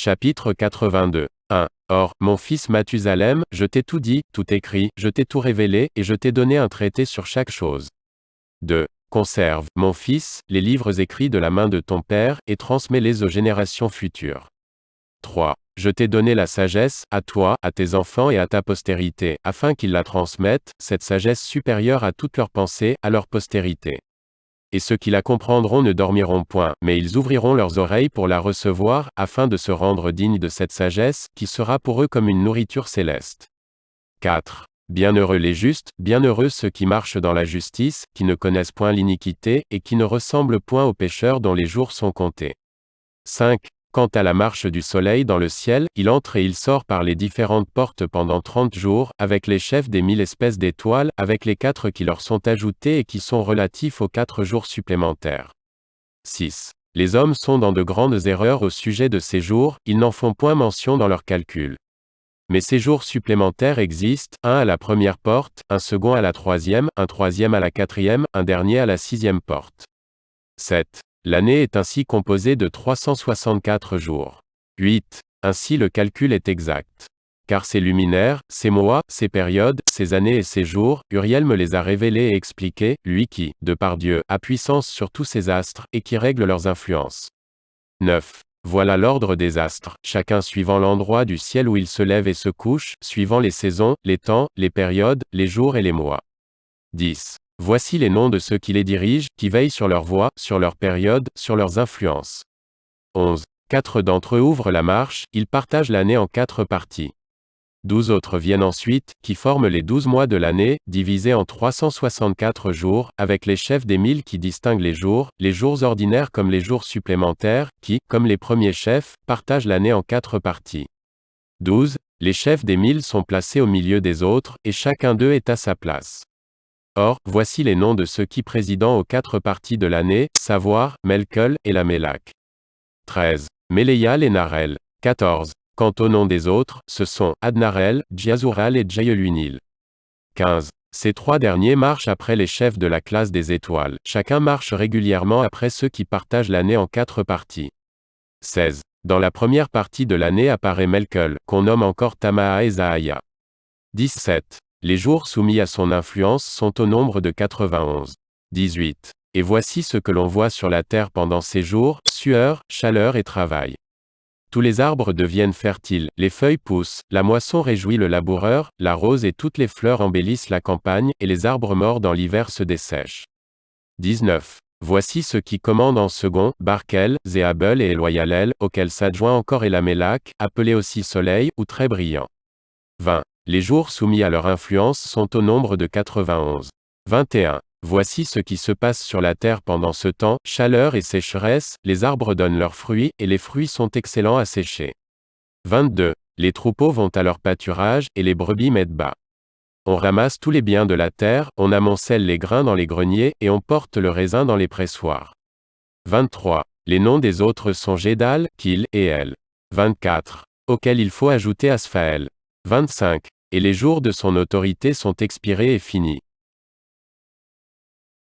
Chapitre 82. 1. Or, mon fils Mathusalem, je t'ai tout dit, tout écrit, je t'ai tout révélé, et je t'ai donné un traité sur chaque chose. 2. Conserve, mon fils, les livres écrits de la main de ton père, et transmets-les aux générations futures. 3. Je t'ai donné la sagesse, à toi, à tes enfants et à ta postérité, afin qu'ils la transmettent, cette sagesse supérieure à toutes leurs pensées, à leur postérité. Et ceux qui la comprendront ne dormiront point, mais ils ouvriront leurs oreilles pour la recevoir, afin de se rendre dignes de cette sagesse, qui sera pour eux comme une nourriture céleste. 4. Bienheureux les justes, bienheureux ceux qui marchent dans la justice, qui ne connaissent point l'iniquité, et qui ne ressemblent point aux pécheurs dont les jours sont comptés. 5. Quant à la marche du soleil dans le ciel, il entre et il sort par les différentes portes pendant trente jours, avec les chefs des mille espèces d'étoiles, avec les quatre qui leur sont ajoutés et qui sont relatifs aux quatre jours supplémentaires. 6. Les hommes sont dans de grandes erreurs au sujet de ces jours, ils n'en font point mention dans leurs calculs. Mais ces jours supplémentaires existent, un à la première porte, un second à la troisième, un troisième à la quatrième, un dernier à la sixième porte. 7. L'année est ainsi composée de 364 jours. 8. Ainsi le calcul est exact. Car ces luminaires, ces mois, ces périodes, ces années et ces jours, Uriel me les a révélés et expliqués, lui qui, de par Dieu, a puissance sur tous ces astres, et qui règle leurs influences. 9. Voilà l'ordre des astres, chacun suivant l'endroit du ciel où il se lève et se couche, suivant les saisons, les temps, les périodes, les jours et les mois. 10. Voici les noms de ceux qui les dirigent, qui veillent sur leur voie, sur leur période, sur leurs influences. 11. Quatre d'entre eux ouvrent la marche, ils partagent l'année en quatre parties. Douze autres viennent ensuite, qui forment les douze mois de l'année, divisés en 364 jours, avec les chefs des mille qui distinguent les jours, les jours ordinaires comme les jours supplémentaires, qui, comme les premiers chefs, partagent l'année en quatre parties. 12. Les chefs des mille sont placés au milieu des autres, et chacun d'eux est à sa place. Or, voici les noms de ceux qui président aux quatre parties de l'année, savoir, Melkel et Lamelak. 13. Méléial et Narel. 14. Quant au nom des autres, ce sont Adnarel, Djazural et Djayeluinil. 15. Ces trois derniers marchent après les chefs de la classe des étoiles. Chacun marche régulièrement après ceux qui partagent l'année en quatre parties. 16. Dans la première partie de l'année apparaît Melkel, qu'on nomme encore Tamaa et Zahaya. 17. Les jours soumis à son influence sont au nombre de 91. 18. Et voici ce que l'on voit sur la terre pendant ces jours, sueur, chaleur et travail. Tous les arbres deviennent fertiles, les feuilles poussent, la moisson réjouit le laboureur, la rose et toutes les fleurs embellissent la campagne, et les arbres morts dans l'hiver se dessèchent. 19. Voici ce qui commandent en second, Barkel, Zéabel et Eloyalel, auxquels s'adjoint encore Elamélak, appelé aussi Soleil, ou très brillant. 20. Les jours soumis à leur influence sont au nombre de 91. 21. Voici ce qui se passe sur la terre pendant ce temps, chaleur et sécheresse, les arbres donnent leurs fruits, et les fruits sont excellents à sécher. 22. Les troupeaux vont à leur pâturage, et les brebis mettent bas. On ramasse tous les biens de la terre, on amoncelle les grains dans les greniers, et on porte le raisin dans les pressoirs. 23. Les noms des autres sont Gédal, Kil, et El. 24. Auquel il faut ajouter Asphaël. 25. Et les jours de son autorité sont expirés et finis.